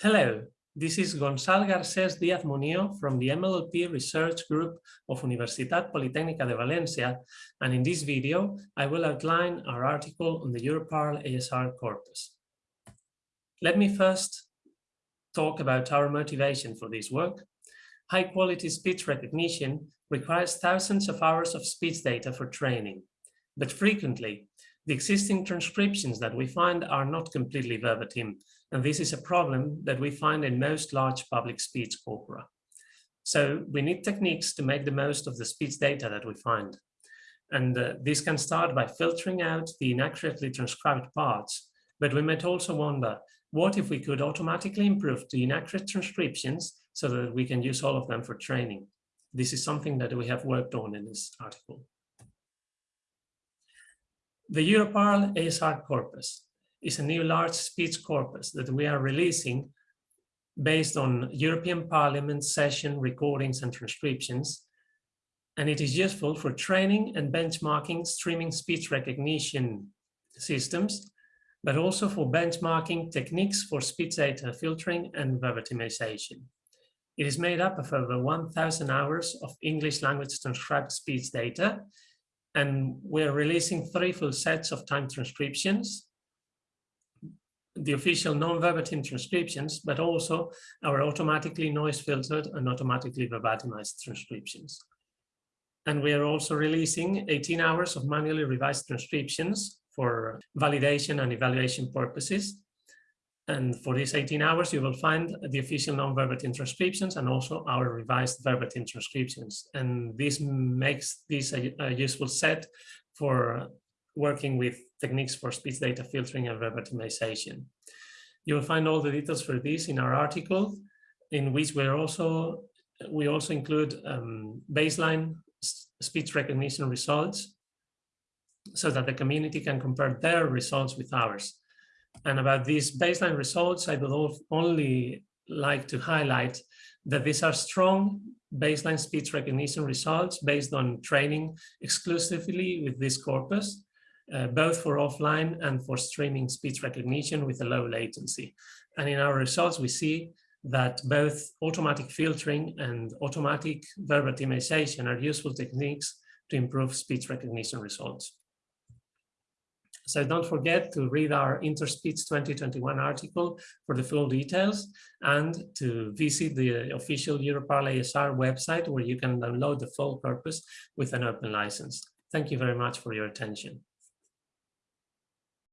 Hello, this is Gonzalo Garcés Díaz Munio from the MLLP Research Group of Universitat Politécnica de Valencia, and in this video, I will outline our article on the Europarl ASR corpus. Let me first talk about our motivation for this work. High-quality speech recognition requires thousands of hours of speech data for training, but frequently, the existing transcriptions that we find are not completely verbatim, and this is a problem that we find in most large public speech corpora. So we need techniques to make the most of the speech data that we find. And uh, this can start by filtering out the inaccurately transcribed parts, but we might also wonder, what if we could automatically improve the inaccurate transcriptions so that we can use all of them for training? This is something that we have worked on in this article. The Europarl ASR corpus is a new large speech corpus that we are releasing based on European Parliament session recordings and transcriptions. And it is useful for training and benchmarking streaming speech recognition systems, but also for benchmarking techniques for speech data filtering and verbatimization. It is made up of over 1,000 hours of English language transcribed speech data, and we're releasing three full sets of time transcriptions the official non-verbatim transcriptions, but also our automatically noise filtered and automatically verbatimized transcriptions. And we are also releasing 18 hours of manually revised transcriptions for validation and evaluation purposes. And for these 18 hours, you will find the official non-verbatim transcriptions and also our revised verbatim transcriptions. And this makes this a, a useful set for working with techniques for speech data filtering and verbatimization. You'll find all the details for this in our article, in which we're also we also include um, baseline speech recognition results so that the community can compare their results with ours. And about these baseline results, I would only like to highlight that these are strong baseline speech recognition results based on training exclusively with this corpus uh, both for offline and for streaming speech recognition with a low latency. And in our results, we see that both automatic filtering and automatic verbatimization are useful techniques to improve speech recognition results. So don't forget to read our Interspeech 2021 article for the full details and to visit the official Europarl ASR website where you can download the full corpus with an open license. Thank you very much for your attention.